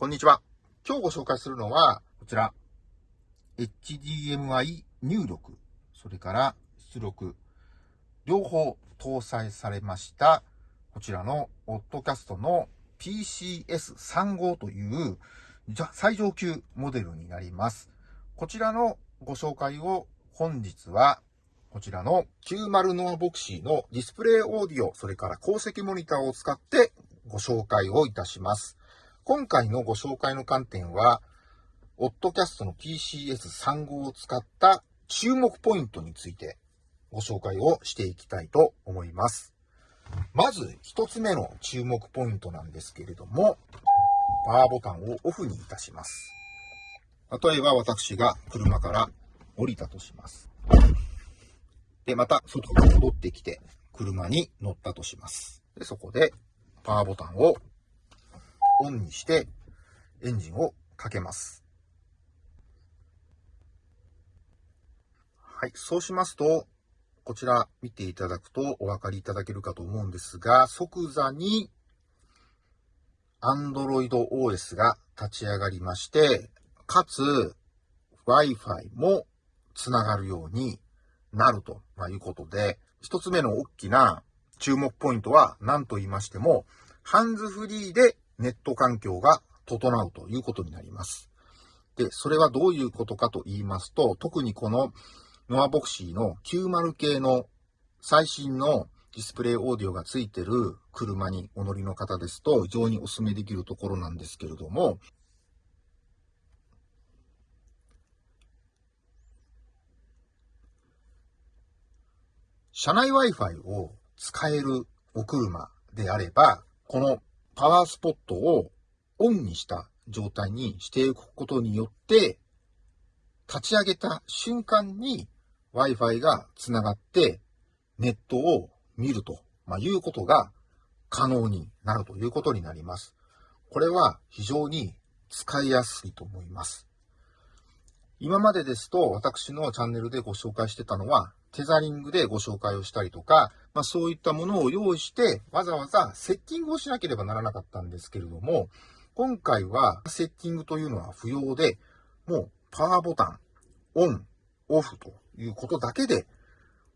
こんにちは。今日ご紹介するのは、こちら、HDMI 入力、それから出力、両方搭載されました、こちらのオッドキャストの PCS35 という最上級モデルになります。こちらのご紹介を本日はこちらの90ノアボクシーのディスプレイオーディオ、それから鉱石モニターを使ってご紹介をいたします。今回のご紹介の観点は、オッドキャストの PCS35 を使った注目ポイントについてご紹介をしていきたいと思います。まず一つ目の注目ポイントなんですけれども、パワーボタンをオフにいたします。例えば私が車から降りたとします。で、また外に戻ってきて車に乗ったとします。で、そこでパワーボタンをオンにしてエンジンをかけます。はい。そうしますと、こちら見ていただくとお分かりいただけるかと思うんですが、即座に Android OS が立ち上がりまして、かつ Wi-Fi もつながるようになるということで、一つ目の大きな注目ポイントは何と言いましても、ハンズフリーでネット環境が整うということになります。で、それはどういうことかと言いますと、特にこのノアボクシーの90系の最新のディスプレイオーディオがついてる車にお乗りの方ですと、非常にお勧めできるところなんですけれども、車内 Wi-Fi を使えるお車であれば、このパワースポットをオンにした状態にしていくことによって、立ち上げた瞬間に Wi-Fi がつながってネットを見ると、まいうことが可能になるということになります。これは非常に使いやすいと思います。今までですと私のチャンネルでご紹介してたのはテザリングでご紹介をしたりとか、まあ、そういったものを用意して、わざわざセッティングをしなければならなかったんですけれども、今回はセッティングというのは不要で、もうパワーボタン、オン、オフということだけで、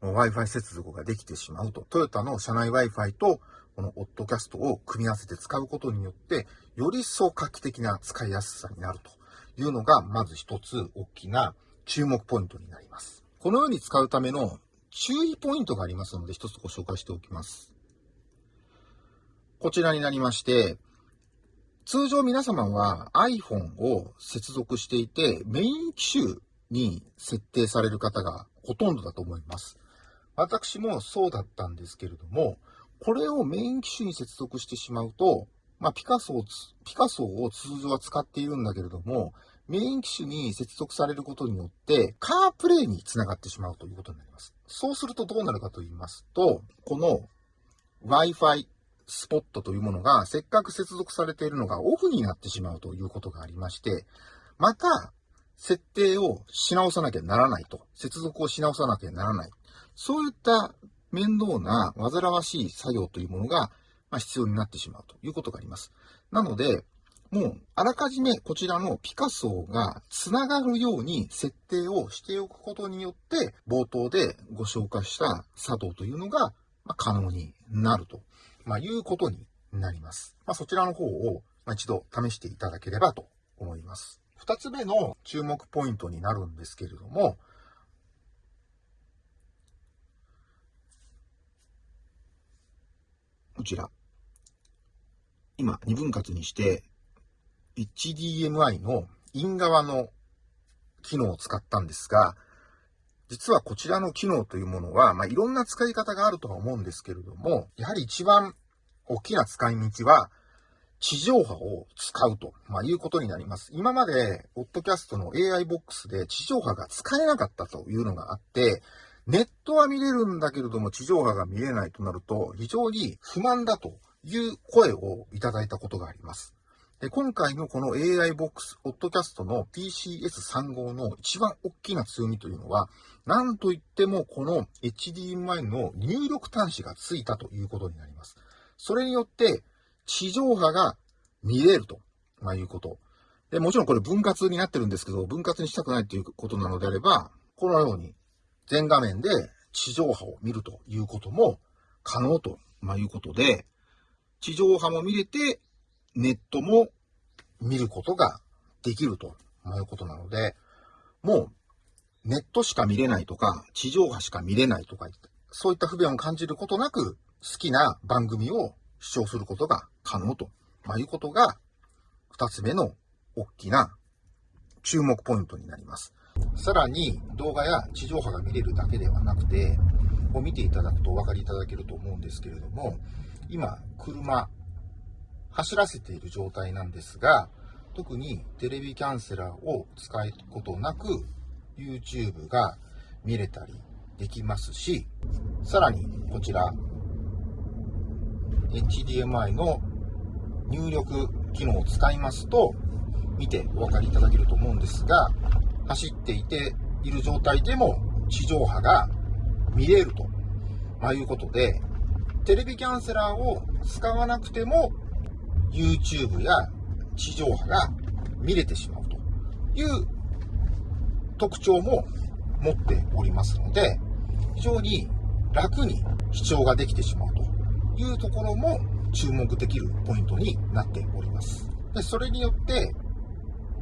Wi-Fi 接続ができてしまうと。トヨタの車内 Wi-Fi とこのオッドキャストを組み合わせて使うことによって、より一層画期的な使いやすさになるというのが、まず一つ大きな注目ポイントになります。このように使うための注意ポイントがありますので、一つご紹介しておきます。こちらになりまして、通常皆様は iPhone を接続していて、メイン機種に設定される方がほとんどだと思います。私もそうだったんですけれども、これをメイン機種に接続してしまうと、まあ、ピカソを、ピカソを通常は使っているんだけれども、メイン機種に接続されることによって、カープレイにつながってしまうということになります。そうするとどうなるかと言いますと、この Wi-Fi スポットというものが、せっかく接続されているのがオフになってしまうということがありまして、また、設定をし直さなきゃならないと。接続をし直さなきゃならない。そういった面倒な煩わしい作業というものが必要になってしまうということがあります。なので、もう、あらかじめこちらのピカソが繋がるように設定をしておくことによって、冒頭でご紹介した作動というのが可能になると、まあ、いうことになります。まあ、そちらの方を一度試していただければと思います。二つ目の注目ポイントになるんですけれども、こちら。今、二分割にして、HDMI のイン側の機能を使ったんですが、実はこちらの機能というものは、まあ、いろんな使い方があるとは思うんですけれども、やはり一番大きな使い道は、地上波を使うと、まあ、いうことになります。今まで、ポッドキャストの AI ボックスで地上波が使えなかったというのがあって、ネットは見れるんだけれども地上波が見れないとなると、非常に不満だという声をいただいたことがあります。で、今回のこの AI ボックス、ポッドキャストの PCS35 の一番大きな強みというのは、なんといってもこの HDMI の入力端子がついたということになります。それによって、地上波が見れるとまあいうこと。で、もちろんこれ分割になってるんですけど、分割にしたくないということなのであれば、このように全画面で地上波を見るということも可能と、まあ、いうことで、地上波も見れて、ネットも見ることができると、いうことなので、もうネットしか見れないとか、地上波しか見れないとか、そういった不便を感じることなく、好きな番組を視聴することが可能と、まあ、いうことが、二つ目の大きな注目ポイントになります。さらに動画や地上波が見れるだけではなくて、を見ていただくとお分かりいただけると思うんですけれども、今、車、走らせている状態なんですが、特にテレビキャンセラーを使うことなく、YouTube が見れたりできますし、さらにこちら、HDMI の入力機能を使いますと、見てお分かりいただけると思うんですが、走っていている状態でも地上波が見れると、まあ、いうことで、テレビキャンセラーを使わなくても YouTube や地上波が見れてしまうという特徴も持っておりますので、非常に楽に視聴ができてしまうというところも注目できるポイントになっております。でそれによって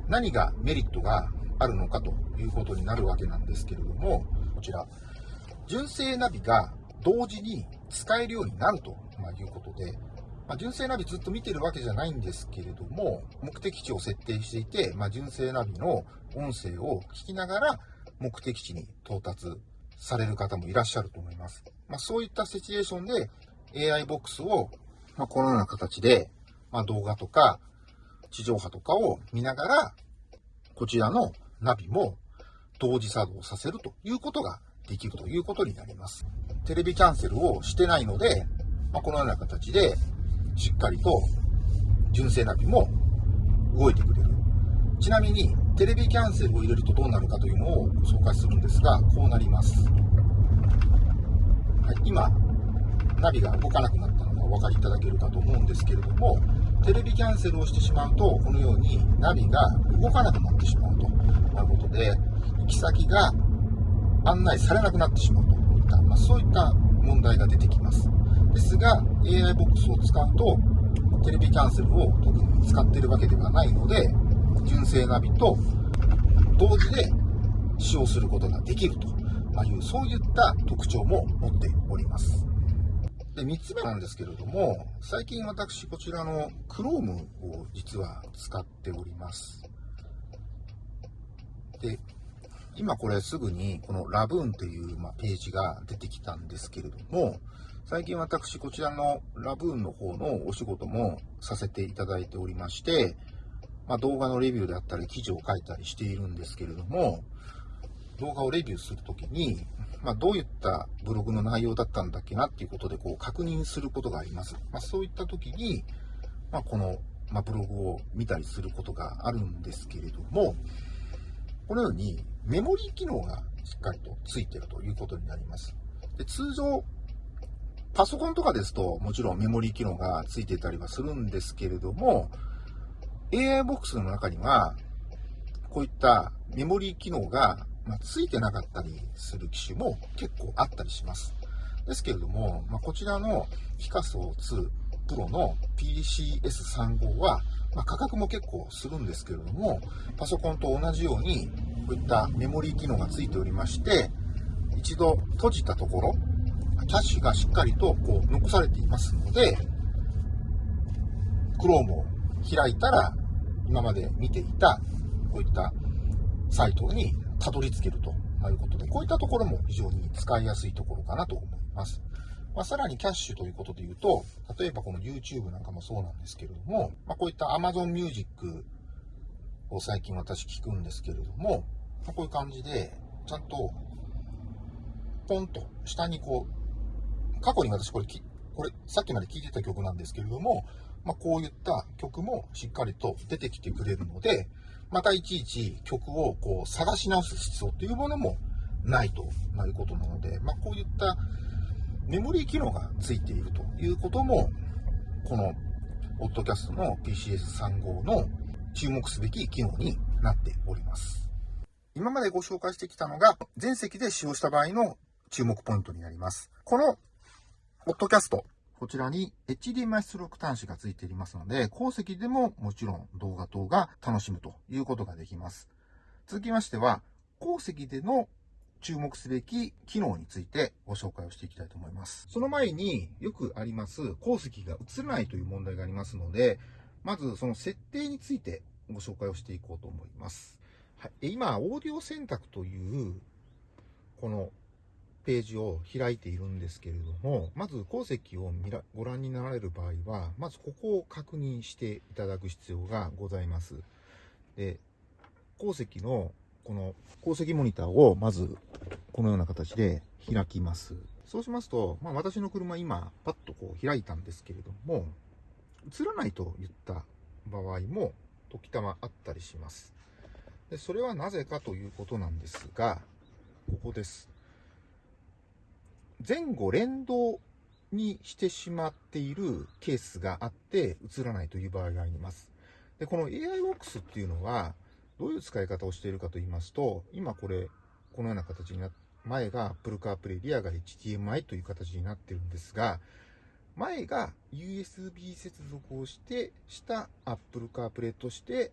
何がメリットがあるのかということになるわけなんですけれども、こちら、純正ナビが同時に使えるようになるということで、まあ、純正ナビずっと見てるわけじゃないんですけれども、目的地を設定していて、まあ、純正ナビの音声を聞きながら目的地に到達される方もいらっしゃると思います。まあ、そういったシチュエーションで AI ボックスを、まこのような形で、ま動画とか地上波とかを見ながら、こちらのナビも同時作動させるということができるということになります。テレビキャンセルをしてないので、まあ、このような形でしっかりと純正ナビも動いてくれる。ちなみにテレビキャンセルを入れるとどうなるかというのを紹介するんですが、こうなります。はい、今、ナビが動かなくなったのがお分かりいただけるかと思うんですけれども、テレビキャンセルをしてしまうと、このようにナビが動かなくなってしまうということで、行き先が案内されなくなってしまうといった、まあ、そういった問題が出てきます。ですが、AI ボックスを使うと、テレビキャンセルを特に使っているわけではないので、純正ナビと同時で使用することができるという、そういった特徴も持っております。で、3つ目なんですけれども、最近私こちらの Chrome を実は使っております。で、今これすぐにこのラブーンという、ページが出てきたんですけれども、最近私こちらのラブーンの方のお仕事もさせていただいておりまして、まあ、動画のレビューであったり記事を書いたりしているんですけれども、動画をレビューするときに、まあ、どういったブログの内容だったんだっけなっていうことでこう確認することがあります。まあ、そういった時に、ま、この、まブログを見たりすることがあるんですけれども、このようにメモリー機能がしっかりとついているということになります。で通常、パソコンとかですともちろんメモリー機能がついていたりはするんですけれども、AI ボックスの中には、こういったメモリー機能が、ついてなかったりする機種も結構あったりします。ですけれども、ま、こちらのピカソ2プロの PCS35 は、まあ、価格も結構するんですけれども、パソコンと同じように、こういったメモリー機能がついておりまして、一度閉じたところ、キャッシュがしっかりとこう残されていますので、Chrome を開いたら、今まで見ていた、こういったサイトにたどり着けるということで、こういったところも非常に使いやすいところかなと思います。まあ、さらにキャッシュということで言うと、例えばこの YouTube なんかもそうなんですけれども、まあ、こういった Amazon Music を最近私聞くんですけれども、まあ、こういう感じで、ちゃんと、ポンと下にこう、過去に私これ、これさっきまで聴いてた曲なんですけれども、まあ、こういった曲もしっかりと出てきてくれるので、またいちいち曲をこう探し直す必要というものもないということなので、まあ、こういったメモリー機能がついているということも、この、オッドキャストの PCS35 の注目すべき機能になっております。今までご紹介してきたのが、全席で使用した場合の注目ポイントになります。この、ポッドキャスト、こちらに HDMI 出力端子が付いていますので、後席でももちろん動画等が楽しむということができます。続きましては、後席での注目すべき機能についてご紹介をしていきたいと思います。その前によくあります鉱石が映らないという問題がありますので、まずその設定についてご紹介をしていこうと思います。はい、今、オーディオ選択というこのページを開いているんですけれども、まず鉱石を見らご覧になられる場合は、まずここを確認していただく必要がございます。で、鉱石のこの鉱石モニターをまずこのような形で開きます。そうしますと、まあ、私の車今パッとこう開いたんですけれども、映らないと言った場合も時たまあったりします。でそれはなぜかということなんですが、ここです。前後連動にしてしまっているケースがあって映らないという場合があります。で、この AIWOX っていうのはどういう使い方をしているかと言いますと、今これ、このような形になって、前が Apple CarPlay、リアが HDMI という形になってるんですが、前が USB 接続をして、した Apple CarPlay として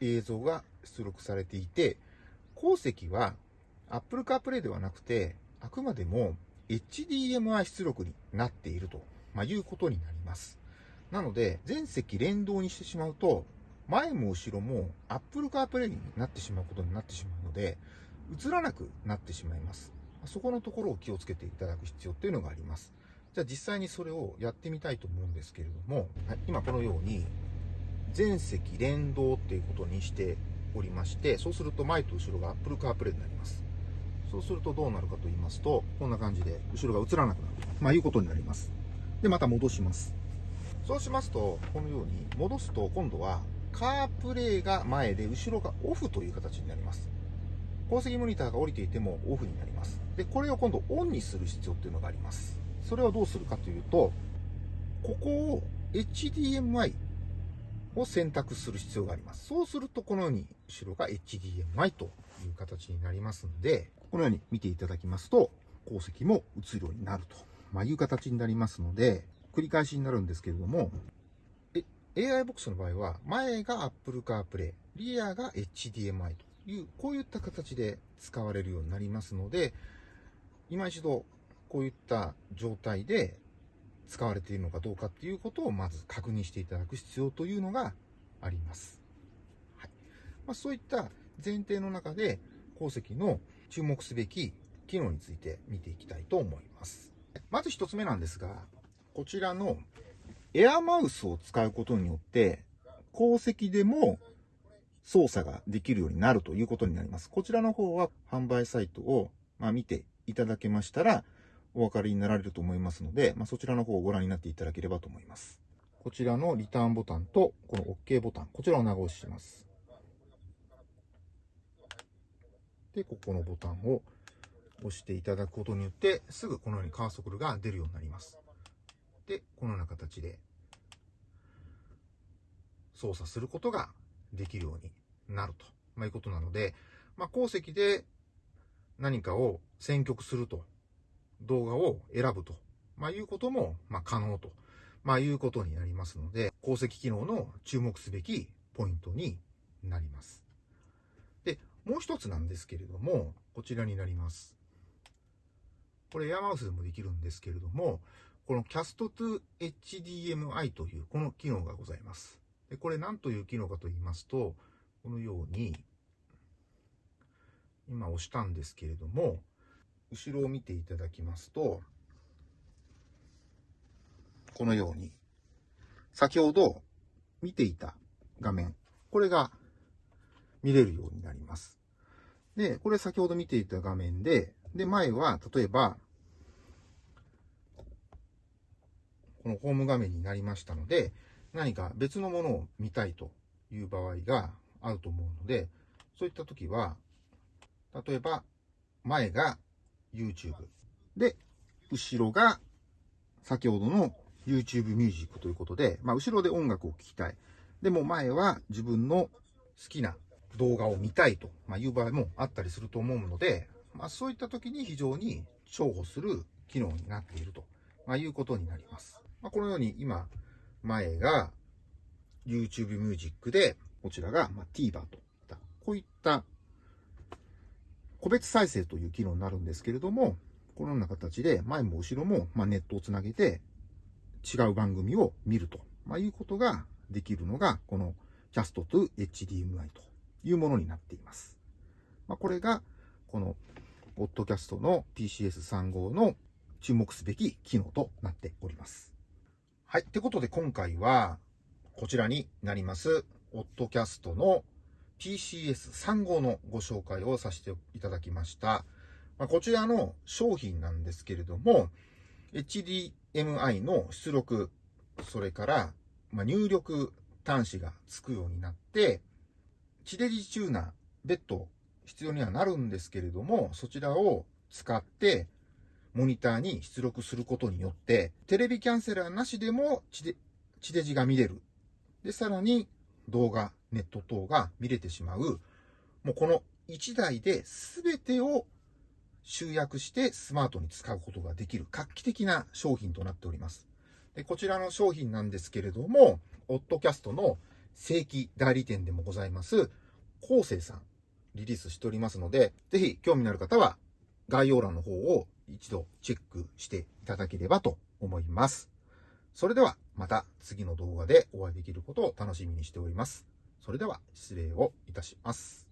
映像が出力されていて、後席は Apple CarPlay ではなくて、あくまでも HDMI 出力になっていると、まあ、いうことになります。なので、全席連動にしてしまうと、前も後ろも Apple CarPlay になってしまうことになってしまうので、映らなくなってしまいます。そこのところを気をつけていただく必要っていうのがあります。じゃあ実際にそれをやってみたいと思うんですけれども、はい、今このように全席連動っていうことにしておりまして、そうすると前と後ろが Apple CarPlay になります。そうするとどうなるかと言いますと、こんな感じで後ろが映らなくなる。まあいうことになります。で、また戻します。そうしますと、このように戻すと今度はカープレイが前で後ろがオフという形になります。鉱石モニターが降りていてもオフになります。で、これを今度オンにする必要っていうのがあります。それはどうするかというと、ここを HDMI を選択する必要があります。そうするとこのように後ろが HDMI という形になりますので、このように見ていただきますと、鉱石も映るようになると、まあ、いう形になりますので、繰り返しになるんですけれども、AI ボックスの場合は、前が Apple CarPlay、リアが HDMI という、こういった形で使われるようになりますので、今一度、こういった状態で使われているのかどうかっていうことをまず確認していただく必要というのがあります。はいまあ、そういった前提の中で、鉱石の注目すべき機能について見ていきたいと思います。まず一つ目なんですが、こちらのエアマウスを使うことによって、鉱石でも操作ができるようになるということになります。こちらの方は販売サイトを、まあ、見ていただけましたら、お分かりになられると思いますので、まあ、そちらの方をご覧になっていただければと思います。こちらのリターンボタンと、この OK ボタン、こちらを長押しします。で、ここのボタンを押していただくことによって、すぐこのようにカーソルが出るようになります。で、このような形で操作することができるようになると、まあ、いうことなので、まあ、鉱石で何かを選曲すると、動画を選ぶと、まあ、いうことも、ま、可能と、ま、いうことになりますので、鉱石機能の注目すべきポイントになります。で、もう一つなんですけれども、こちらになります。これエアマウスでもできるんですけれども、この Cast to HDMI というこの機能がございます。でこれ何という機能かと言いますと、このように、今押したんですけれども、後ろを見ていただきますと、このように、先ほど見ていた画面、これが見れるようになります。で、これ先ほど見ていた画面で、で、前は、例えば、このホーム画面になりましたので、何か別のものを見たいという場合があると思うので、そういった時は、例えば、前が YouTube で、後ろが先ほどの YouTube ミュージックということで、まあ、後ろで音楽を聴きたい。でも前は自分の好きな動画を見たいと、まいう場合もあったりすると思うので、まあ、そういった時に非常に重宝する機能になっていると、まいうことになります。まあ、このように今、前が YouTube Music で、こちらが、TVer といった、こういった個別再生という機能になるんですけれども、このような形で前も後ろも、ネットをつなげて違う番組を見ると、まいうことができるのが、この Cast to HDMI というものになっています。まあ、これが、この、ポッドキャストの PCS35 の注目すべき機能となっております。はい。ってことで今回は、こちらになります、オッドキャストの PCS35 のご紹介をさせていただきました。まあ、こちらの商品なんですけれども、HDMI の出力、それから、ま入力端子がつくようになって、地デジチューナー、別途必要にはなるんですけれども、そちらを使って、モニターに出力することによって、テレビキャンセラーなしでも地デ地デジが見れる。で、さらに動画、ネット等が見れてしまう。もうこの1台で全てを集約してスマートに使うことができる画期的な商品となっております。でこちらの商品なんですけれども、オッドキャストの正規代理店でもございます、コーセイさん、リリースしておりますので、ぜひ興味のある方は概要欄の方を一度チェックしていただければと思います。それではまた次の動画でお会いできることを楽しみにしております。それでは失礼をいたします。